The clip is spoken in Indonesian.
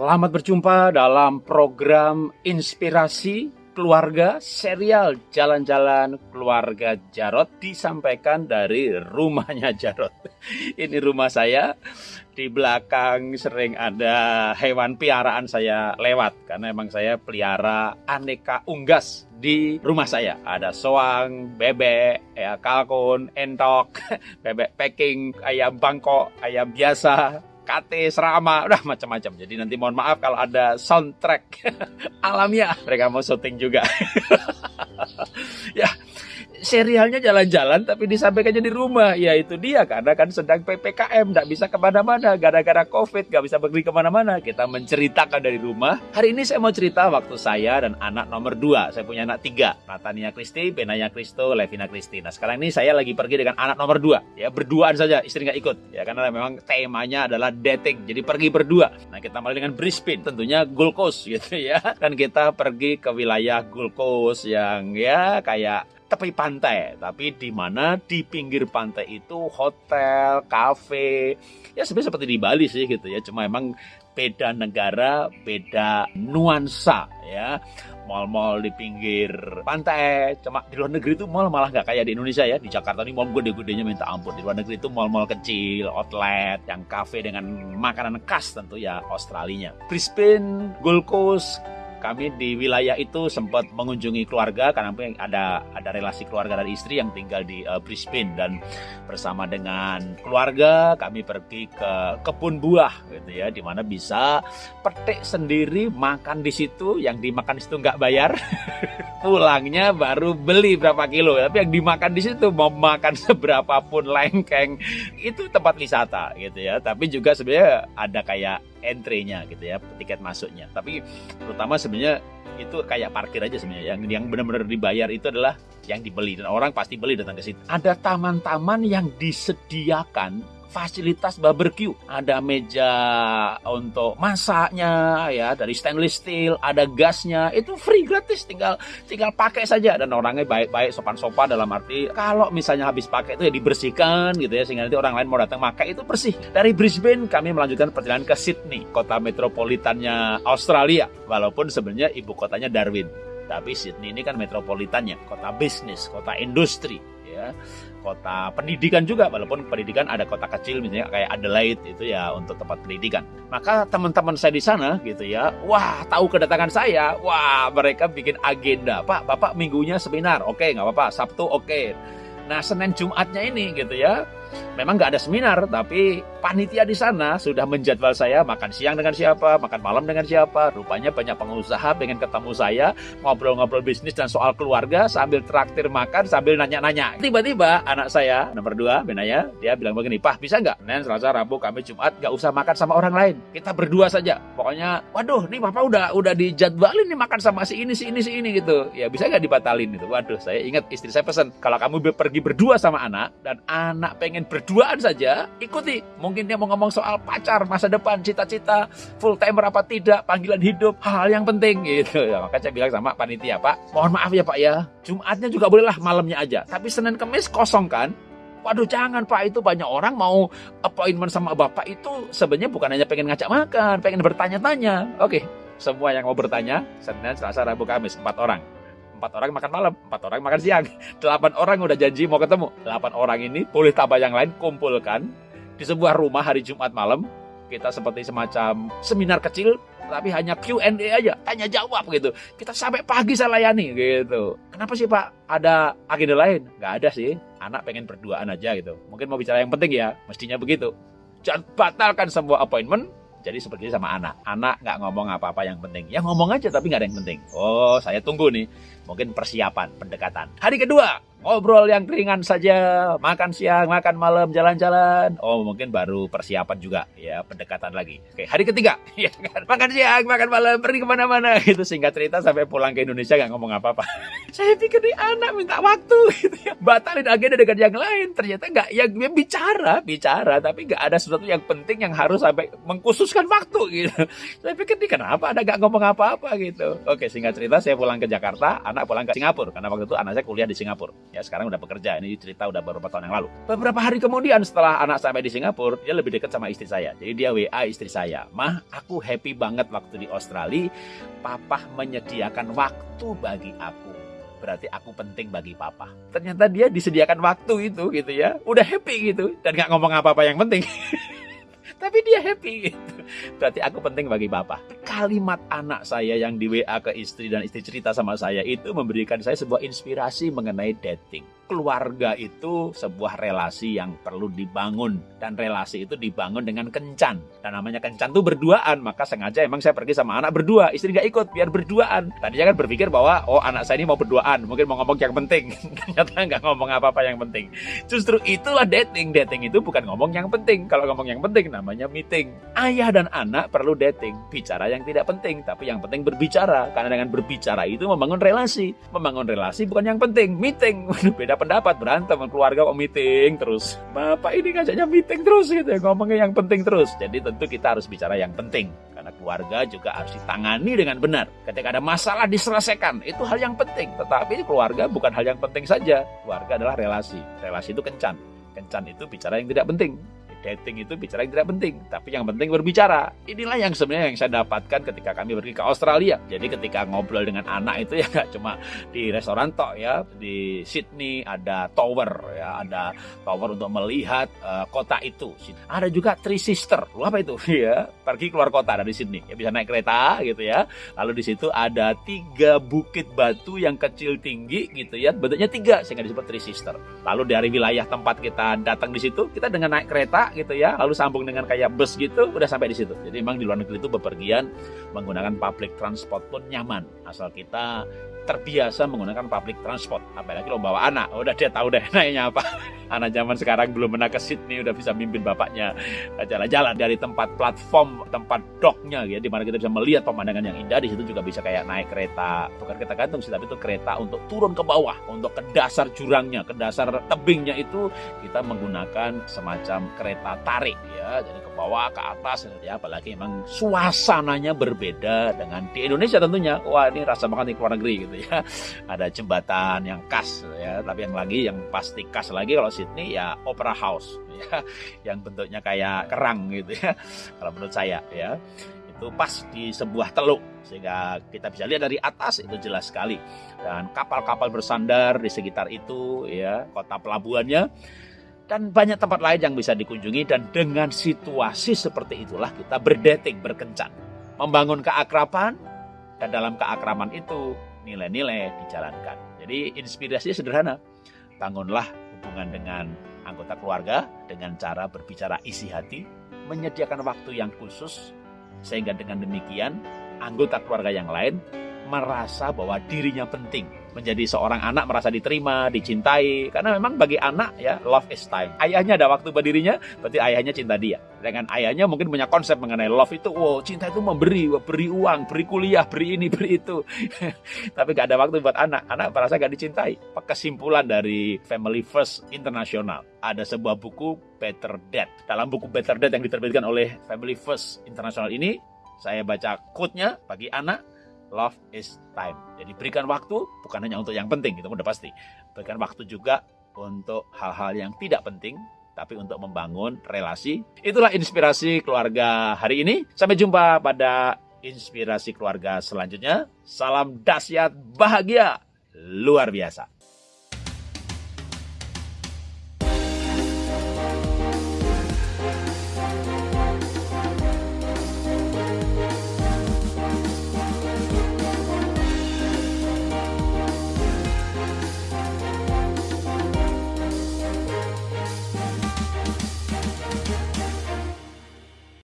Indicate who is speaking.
Speaker 1: Selamat berjumpa dalam program Inspirasi Keluarga serial Jalan-Jalan Keluarga Jarot disampaikan dari rumahnya Jarot. Ini rumah saya. Di belakang sering ada hewan piaraan saya lewat karena emang saya pelihara aneka unggas di rumah saya. Ada soang, bebek, ya kalkun, entok, bebek packing, ayam bangkok, ayam biasa, kate, serama, udah macam-macam. Jadi nanti mohon maaf kalau ada soundtrack alamiah. Mereka mau syuting juga. ya, serialnya jalan-jalan tapi disampaikannya di rumah. Ya itu dia karena kan sedang PPKM, tidak bisa ke mana-mana. Gara-gara COVID, nggak bisa pergi ke mana-mana. Kita menceritakan dari rumah. Hari ini saya mau cerita waktu saya dan anak nomor dua. Saya punya anak tiga. Natania Kristi, Benaya Kristo, Levina Kristi. Nah sekarang ini saya lagi pergi dengan anak nomor dua. Ya berduaan saja, istri nggak ikut. Ya karena memang temanya adalah dating. Jadi pergi berdua. Nah kita mulai dengan Brisbane. Tentunya Gold Coast gitu ya. Dan kita pergi ke wilayah Gold Coast yang ya kayak tepi pantai, tapi di mana di pinggir pantai itu hotel, kafe, ya sebenarnya seperti di Bali sih gitu ya, cuma emang beda negara, beda nuansa ya. Mall-mall di pinggir pantai, cuma di luar negeri itu mall malah nggak kayak di Indonesia ya. Di Jakarta ini mall gede-gedenya minta ampun. Di luar negeri itu mall-mall kecil, outlet, yang kafe dengan makanan khas tentu ya Australia. Brisbane, Gold Coast, kami di wilayah itu sempat mengunjungi keluarga karena ada ada relasi keluarga dari istri yang tinggal di uh, Brisbane. Dan bersama dengan keluarga kami pergi ke kebun buah gitu ya di mana bisa petik sendiri makan di situ. Yang dimakan di situ nggak bayar pulangnya baru beli berapa kilo tapi yang dimakan di situ mau makan seberapa pun lengkeng itu tempat wisata gitu ya tapi juga sebenarnya ada kayak entry-nya gitu ya, tiket masuknya. Tapi terutama sebenarnya itu kayak parkir aja sebenarnya. Yang yang benar-benar dibayar itu adalah yang dibeli dan orang pasti beli datang ke situ. Ada taman-taman yang disediakan fasilitas barbecue. Ada meja untuk masaknya ya dari stainless steel, ada gasnya, itu free gratis tinggal tinggal pakai saja dan orangnya baik-baik sopan-sopan dalam arti kalau misalnya habis pakai itu ya dibersihkan gitu ya sehingga nanti orang lain mau datang pakai itu bersih. Dari Brisbane kami melanjutkan perjalanan ke Sydney, kota metropolitannya Australia. Walaupun sebenarnya ibu kotanya Darwin. Tapi Sydney ini kan metropolitannya, kota bisnis, kota industri ya kota pendidikan juga walaupun pendidikan ada kota kecil misalnya kayak Adelaide itu ya untuk tempat pendidikan. Maka teman-teman saya di sana gitu ya wah tahu kedatangan saya wah mereka bikin agenda pak bapak minggunya seminar oke nggak apa-apa Sabtu oke. Nah Senin Jumatnya ini gitu ya, memang nggak ada seminar, tapi panitia di sana sudah menjadwal saya makan siang dengan siapa, makan malam dengan siapa. Rupanya banyak pengusaha pengen ketemu saya, ngobrol-ngobrol bisnis dan soal keluarga sambil traktir makan sambil nanya-nanya. Tiba-tiba anak saya nomor dua, Benaya, dia bilang begini, Pah bisa nggak? Senin, Selasa, Rabu, Kamis, Jumat nggak usah makan sama orang lain, kita berdua saja. Pokoknya, waduh, nih papa udah udah dijadwalin nih makan sama si ini, si ini, si ini gitu. Ya bisa nggak dibatalin itu? Waduh, saya ingat istri saya pesan kalau kamu pergi berdua sama anak dan anak pengen berduaan saja, ikuti. Mungkin dia mau ngomong soal pacar, masa depan, cita-cita, full timer apa tidak, panggilan hidup, hal-hal yang penting gitu. Ya, maka saya bilang sama panitia, Pak, mohon maaf ya Pak ya, Jumatnya juga bolehlah malamnya aja. Tapi Senin Kemis kosong kan? Waduh jangan Pak itu banyak orang mau appointment sama Bapak itu sebenarnya bukan hanya pengen ngajak makan, pengen bertanya-tanya. Oke, semua yang mau bertanya Senin, Selasa, Rabu, Kamis empat orang empat orang makan malam, empat orang makan siang. Delapan orang udah janji mau ketemu. Delapan orang ini boleh tambah yang lain kumpulkan di sebuah rumah hari Jumat malam. Kita seperti semacam seminar kecil, tapi hanya Q&A aja, tanya jawab gitu. Kita sampai pagi saya layani gitu. Kenapa sih Pak? Ada agenda lain? Gak ada sih. Anak pengen berduaan aja gitu. Mungkin mau bicara yang penting ya, mestinya begitu. Jangan batalkan semua appointment, jadi seperti sama anak. Anak nggak ngomong apa-apa yang penting. Ya ngomong aja tapi nggak ada yang penting. Oh, saya tunggu nih. Mungkin persiapan, pendekatan. Hari kedua, ngobrol yang ringan saja, makan siang, makan malam, jalan-jalan. Oh, mungkin baru persiapan juga, ya, pendekatan lagi. Oke, hari ketiga, ya kan? Makan siang, makan malam, pergi ke mana-mana. Itu singkat cerita sampai pulang ke Indonesia nggak ngomong apa-apa. Saya pikir nih anak minta waktu, gitu ya. Batalin agenda dengan yang lain. Ternyata nggak, ya, ya bicara, bicara, tapi nggak ada sesuatu yang penting yang harus sampai mengkhususkan waktu, gitu. Saya pikir nih kenapa ada nggak ngomong apa-apa, gitu. Oke, singkat cerita, saya pulang ke Jakarta, anak pulang ke Singapura, karena waktu itu anak saya kuliah di Singapura. Ya sekarang udah bekerja. Ini cerita udah beberapa tahun yang lalu. Beberapa hari kemudian setelah anak sampai di Singapura, dia lebih dekat sama istri saya. Jadi dia WA istri saya. Mah, aku happy banget waktu di Australia. Papa menyediakan waktu bagi aku berarti aku penting bagi papa. Ternyata dia disediakan waktu itu gitu ya. Udah happy gitu dan nggak ngomong apa-apa yang penting. Tapi dia happy gitu. Berarti aku penting bagi papa. Kalimat anak saya yang di WA ke istri dan istri cerita sama saya itu memberikan saya sebuah inspirasi mengenai dating. Keluarga itu sebuah relasi yang perlu dibangun dan relasi itu dibangun dengan kencan. Dan namanya kencan tuh berduaan maka sengaja emang saya pergi sama anak berdua. Istri nggak ikut biar berduaan. Tadinya kan berpikir bahwa oh anak saya ini mau berduaan mungkin mau ngomong yang penting. Ternyata nggak ngomong apa-apa yang penting. Justru itulah dating. Dating itu bukan ngomong yang penting. Kalau ngomong yang penting namanya meeting. Ayah dan anak perlu dating. Bicara yang tidak penting tapi yang penting berbicara. Karena dengan berbicara itu membangun relasi. Membangun relasi bukan yang penting meeting. Beda pendapat berantem keluarga kok meeting terus. Bapak ini ngajaknya meeting terus gitu ya ngomongnya yang penting terus. Jadi tentu kita harus bicara yang penting. Karena keluarga juga harus ditangani dengan benar. Ketika ada masalah diselesaikan itu hal yang penting. Tetapi keluarga bukan hal yang penting saja. Keluarga adalah relasi. Relasi itu kencan. Kencan itu bicara yang tidak penting dating itu bicara yang tidak penting, tapi yang penting berbicara. Inilah yang sebenarnya yang saya dapatkan ketika kami pergi ke Australia. Jadi ketika ngobrol dengan anak itu ya nggak cuma di restoran tok ya, di Sydney ada tower ya, ada tower untuk melihat uh, kota itu. Ada juga Three Sister, lu apa itu? Ya, pergi keluar kota dari Sydney. Ya bisa naik kereta gitu ya. Lalu di situ ada tiga bukit batu yang kecil tinggi gitu ya, bentuknya tiga sehingga disebut Three Sister. Lalu dari wilayah tempat kita datang di situ, kita dengan naik kereta gitu ya, lalu sambung dengan kayak bus gitu, udah sampai di situ. Jadi memang di luar negeri itu bepergian menggunakan public transport pun nyaman, asal kita terbiasa menggunakan public transport. Apalagi lo bawa anak, udah dia tahu deh naiknya apa. Anak zaman sekarang belum pernah ke Sydney udah bisa mimpin bapaknya jalan-jalan dari tempat platform, tempat docknya ya, di mana kita bisa melihat pemandangan yang indah. Di situ juga bisa kayak naik kereta, bukan kereta gantung sih, tapi itu kereta untuk turun ke bawah, untuk ke dasar jurangnya, ke dasar tebingnya itu kita menggunakan semacam kereta tarik ya, jadi ke bawah, ke atas ya, apalagi memang suasananya berbeda dengan di Indonesia tentunya. Wah ini rasa banget di luar negeri gitu ya. Ada jembatan yang khas ya, tapi yang lagi yang pasti khas lagi kalau Sydney ya Opera House ya, yang bentuknya kayak kerang gitu ya. Kalau menurut saya ya. Itu pas di sebuah teluk sehingga kita bisa lihat dari atas itu jelas sekali. Dan kapal-kapal bersandar di sekitar itu ya kota pelabuhannya. Dan banyak tempat lain yang bisa dikunjungi dan dengan situasi seperti itulah kita berdating berkencan. Membangun keakraban dan dalam keakraman itu nilai-nilai dijalankan. Jadi inspirasinya sederhana. Bangunlah hubungan dengan anggota keluarga dengan cara berbicara isi hati, menyediakan waktu yang khusus, sehingga dengan demikian anggota keluarga yang lain merasa bahwa dirinya penting menjadi seorang anak merasa diterima, dicintai. Karena memang bagi anak ya love is time. Ayahnya ada waktu buat dirinya, berarti ayahnya cinta dia. Dengan ayahnya mungkin punya konsep mengenai love itu, wow cinta itu memberi, beri uang, beri kuliah, beri ini, beri itu. Tapi gak ada waktu buat anak. Anak merasa gak dicintai. Kesimpulan dari Family First International. Ada sebuah buku Better Dad. Dalam buku Better Dad yang diterbitkan oleh Family First International ini, saya baca quote-nya bagi anak, love is time. Jadi berikan waktu bukan hanya untuk yang penting, itu udah pasti. Berikan waktu juga untuk hal-hal yang tidak penting, tapi untuk membangun relasi. Itulah inspirasi keluarga hari ini. Sampai jumpa pada inspirasi keluarga selanjutnya. Salam dahsyat bahagia luar biasa.